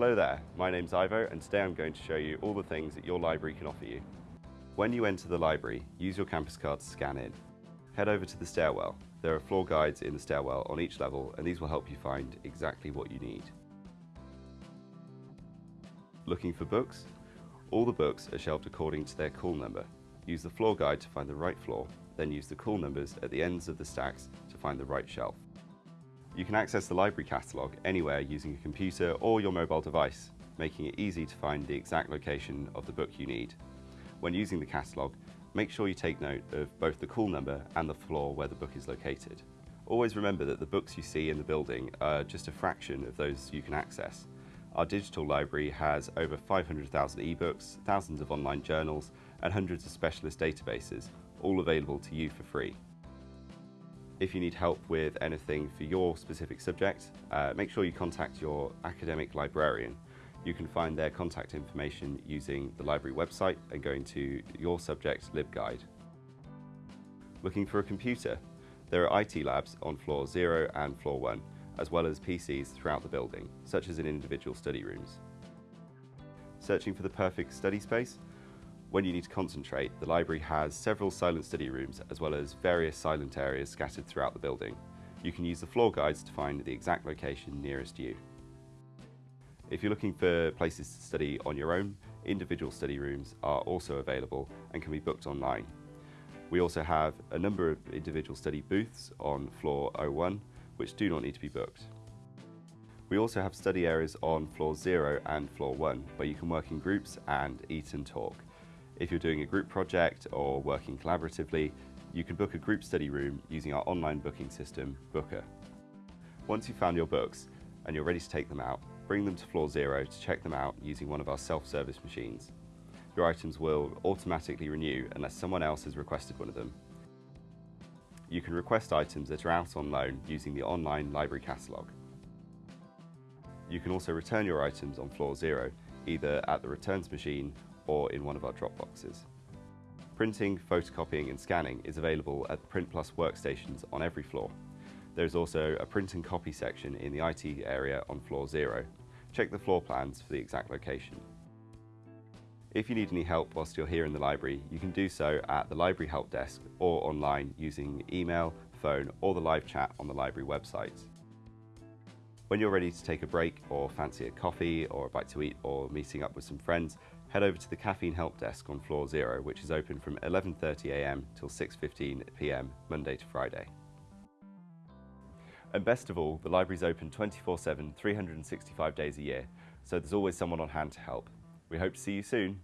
Hello there, my name's Ivo and today I'm going to show you all the things that your library can offer you. When you enter the library, use your campus card to scan in. Head over to the stairwell. There are floor guides in the stairwell on each level and these will help you find exactly what you need. Looking for books? All the books are shelved according to their call number. Use the floor guide to find the right floor, then use the call numbers at the ends of the stacks to find the right shelf. You can access the library catalogue anywhere using a computer or your mobile device, making it easy to find the exact location of the book you need. When using the catalogue, make sure you take note of both the call number and the floor where the book is located. Always remember that the books you see in the building are just a fraction of those you can access. Our digital library has over 500,000 ebooks, thousands of online journals, and hundreds of specialist databases, all available to you for free. If you need help with anything for your specific subject, uh, make sure you contact your academic librarian. You can find their contact information using the library website and going to your subject LibGuide. Looking for a computer? There are IT labs on floor 0 and floor 1, as well as PCs throughout the building, such as in individual study rooms. Searching for the perfect study space? When you need to concentrate, the library has several silent study rooms as well as various silent areas scattered throughout the building. You can use the floor guides to find the exact location nearest you. If you're looking for places to study on your own, individual study rooms are also available and can be booked online. We also have a number of individual study booths on floor 01 which do not need to be booked. We also have study areas on floor 0 and floor 1 where you can work in groups and eat and talk. If you're doing a group project or working collaboratively, you can book a group study room using our online booking system, Booker. Once you've found your books and you're ready to take them out, bring them to floor zero to check them out using one of our self-service machines. Your items will automatically renew unless someone else has requested one of them. You can request items that are out on loan using the online library catalogue. You can also return your items on floor zero, either at the returns machine or in one of our drop boxes. Printing, photocopying and scanning is available at Print Plus workstations on every floor. There is also a print and copy section in the IT area on floor zero. Check the floor plans for the exact location. If you need any help whilst you're here in the library, you can do so at the library help desk or online using email, phone or the live chat on the library website. When you're ready to take a break or fancy a coffee or a bite to eat or meeting up with some friends, head over to the Caffeine Help Desk on floor zero, which is open from 11.30am till 6.15pm, Monday to Friday. And best of all, the library's open 24-7, 365 days a year, so there's always someone on hand to help. We hope to see you soon.